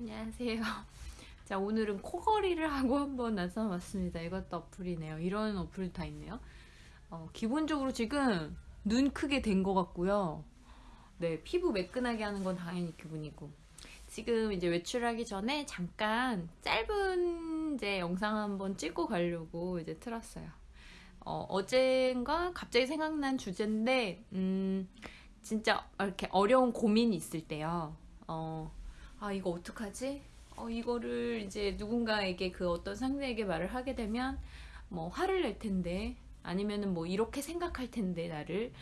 안녕하세요. 자 오늘은 코걸이를 하고 한번 나서봤습니다. 이것도 어플이네요. 이런 어플도 다 있네요. 어, 기본적으로 지금 눈 크게 된 것 같고요. 네 피부 매끈하게 하는 건 당연히 기분이고 지금 이제 외출하기 전에 잠깐 짧은 이제 영상 한번 찍고 가려고 이제 틀었어요. 어, 어젠가 갑자기 생각난 주제인데 음, 진짜 이렇게 어려운 고민이 있을 때요. 어, 아 이거 어떡하지? 어 이거를 이제 누군가에게 그 어떤 상대에게 말을 하게 되면 뭐 화를 낼 텐데 아니면은 뭐 이렇게 생각할 텐데 나를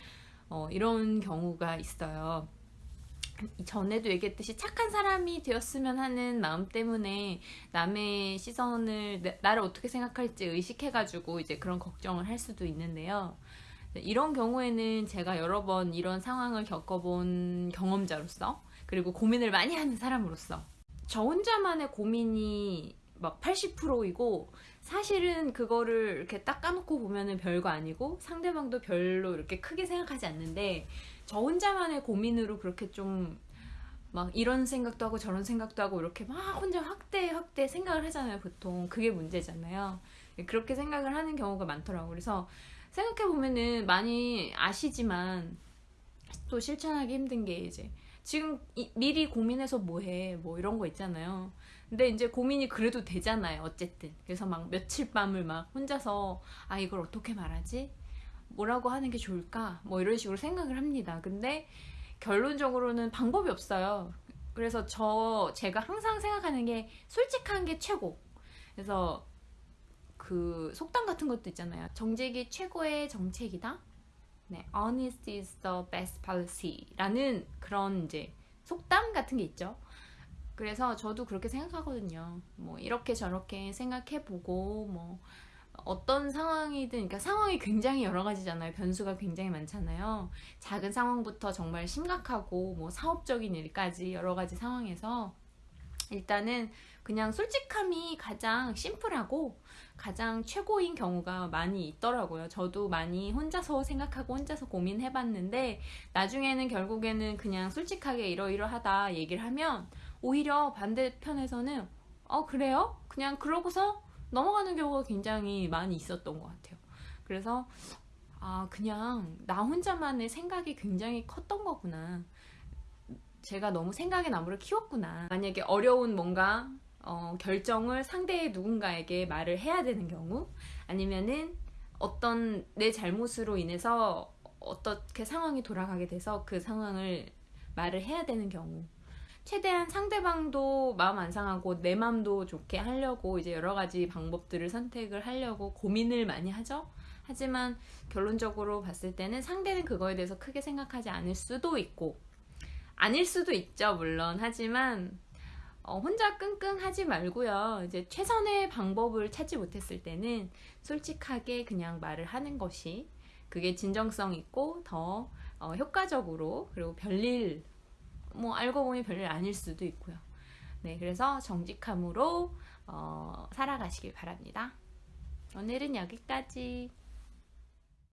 어 이런 경우가 있어요. 전에도 얘기했듯이 착한 사람이 되었으면 하는 마음 때문에 남의 시선을 나- 나를 어떻게 생각할지 의식해가지고 이제 그런 걱정을 할 수도 있는데요. 이런 경우에는 제가 여러 번 이런 상황을 겪어본 경험자로서 그리고 고민을 많이 하는 사람으로서. 저 혼자만의 고민이 막 80%이고 사실은 그거를 이렇게 딱 까놓고 보면은 별거 아니고 상대방도 별로 이렇게 크게 생각하지 않는데 저 혼자만의 고민으로 그렇게 좀 막 이런 생각도 하고 저런 생각도 하고 이렇게 막 혼자 확대 확대 생각을 하잖아요 보통. 그게 문제잖아요. 그렇게 생각을 하는 경우가 많더라고요. 그래서 생각해 보면은 많이 아시지만 또 실천하기 힘든 게 이제 지금 이- 미리 고민해서 뭐해 뭐 이런 거 있잖아요. 근데 이제 고민이 그래도 되잖아요 어쨌든. 그래서 막 며칠 밤을 막 혼자서 아 이걸 어떻게 말하지? 뭐라고 하는 게 좋을까? 뭐 이런 식으로 생각을 합니다. 근데 결론적으로는 방법이 없어요. 그래서 저 제가 항상 생각하는 게 솔직한 게 최고. 그래서 그 속담 같은 것도 있잖아요. 정직이 최고의 정책이다 네, honest is the best policy라는 그런 이제 속담 같은 게 있죠. 그래서 저도 그렇게 생각하거든요. 뭐 이렇게 저렇게 생각해보고 뭐 어떤 상황이든 그러니까 상황이 굉장히 여러 가지잖아요. 변수가 굉장히 많잖아요. 작은 상황부터 정말 심각하고 뭐 사업적인 일까지 여러 가지 상황에서 일단은 그냥 솔직함이 가장 심플하고 가장 최고인 경우가 많이 있더라고요. 저도 많이 혼자서 생각하고 혼자서 고민해봤는데 나중에는 결국에는 그냥 솔직하게 이러이러하다 얘기를 하면 오히려 반대편에서는 어 그래요? 그냥 그러고서 넘어가는 경우가 굉장히 많이 있었던 것 같아요. 그래서 아 그냥 나 혼자만의 생각이 굉장히 컸던 거구나. 제가 너무 생각의 나무를 키웠구나. 만약에 어려운 뭔가 어, 결정을 상대의 누군가에게 말을 해야 되는 경우 아니면은 어떤 내 잘못으로 인해서 어떻게 상황이 돌아가게 돼서 그 상황을 말을 해야 되는 경우 최대한 상대방도 마음 안 상하고 내 마음도 좋게 하려고 이제 여러 가지 방법들을 선택을 하려고 고민을 많이 하죠. 하지만 결론적으로 봤을 때는 상대는 그거에 대해서 크게 생각하지 않을 수도 있고 아닐 수도 있죠, 물론. 하지만 어, 혼자 끙끙 하지 말고요. 이제 최선의 방법을 찾지 못했을 때는 솔직하게 그냥 말을 하는 것이 그게 진정성 있고 더 어, 효과적으로 그리고 별일 뭐 알고 보니 별일 아닐 수도 있고요. 네, 그래서 정직함으로 어, 살아가시길 바랍니다. 오늘은 여기까지.